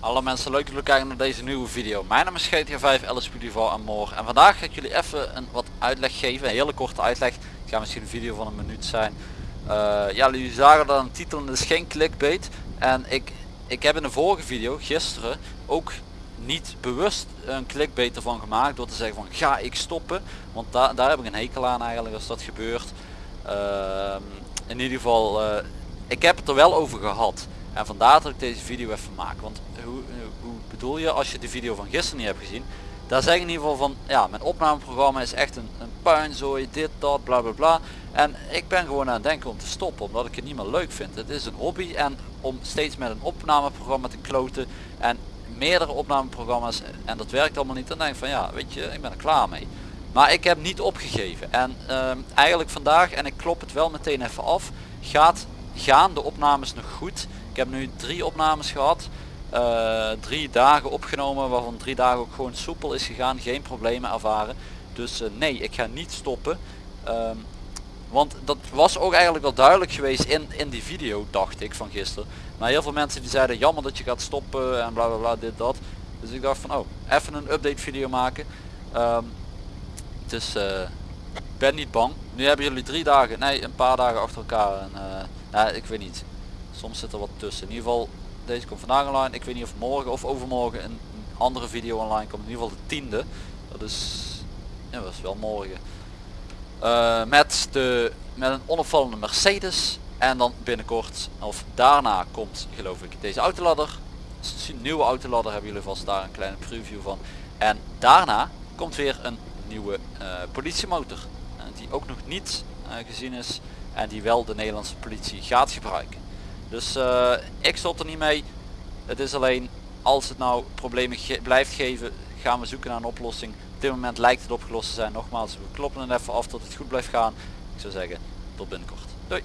Alle mensen, leuk dat jullie kijken naar deze nieuwe video. Mijn naam is GTA 5, Alice Pudival en Moor. En vandaag ga ik jullie even een wat uitleg geven, een hele korte uitleg. Het gaat misschien een video van een minuut zijn. Eh, ja, jullie zagen dat een titel en is geen clickbait. En ik, ik heb in de vorige video, gisteren, ook niet bewust een clickbait ervan gemaakt door te zeggen van ga ik stoppen. Want daar daar heb ik een hekel aan eigenlijk als dat gebeurt. Ehm, in ieder geval, eh, ik heb het er wel over gehad. En vandaar dat ik deze video even maak. Want hoe, hoe bedoel je als je de video van gisteren niet hebt gezien? Daar zeg ik in ieder geval van, ja mijn opnameprogramma is echt een, een puinzooi, dit, dat, bla bla bla. En ik ben gewoon aan het denken om te stoppen, omdat ik het niet meer leuk vind. Het is een hobby en om steeds met een opnameprogramma te kloten en meerdere opnameprogramma's en dat werkt allemaal niet, dan denk ik van ja, weet je, ik ben er klaar mee. Maar ik heb niet opgegeven en ehm, eigenlijk vandaag, en ik klop het wel meteen even af, gaat, gaan de opnames nog goed. Ik heb nu drie opnames gehad. eh, drie dagen opgenomen waarvan drie dagen ook gewoon soepel is gegaan. Geen problemen ervaren. Dus eh, nee, ik ga niet stoppen. Ehm, want dat was ook eigenlijk wel duidelijk geweest in, in die video dacht ik van gisteren. Maar heel veel mensen die zeiden jammer dat je gaat stoppen en bla bla bla dit dat. Dus ik dacht van oh even een update video maken. Ehm, dus eh, ben niet bang. Nu hebben jullie drie dagen, nee een paar dagen achter elkaar. En, eh, ik weet niet. Soms zit er wat tussen. In ieder geval deze komt vandaag online. Ik weet niet of morgen of overmorgen een andere video online komt. In ieder geval de tiende. Dat is, ja, dat is wel morgen. Eh, met, de, met een onopvallende Mercedes. En dan binnenkort, of daarna komt geloof ik deze autoladder. S- Een nieuwe autoladder hebben jullie vast daar een kleine preview van. En daarna komt weer een nieuwe eh, politiemotor. eh, die ook nog niet gezien is. En die wel de Nederlandse politie gaat gebruiken. Dus ik stop er niet mee. Het is alleen als het nou problemen blijft geven, gaan we zoeken naar een oplossing. Op dit moment lijkt het opgelost te zijn. Nogmaals, we kloppen het even af tot het goed blijft gaan. Ik zou zeggen, tot binnenkort. Doei.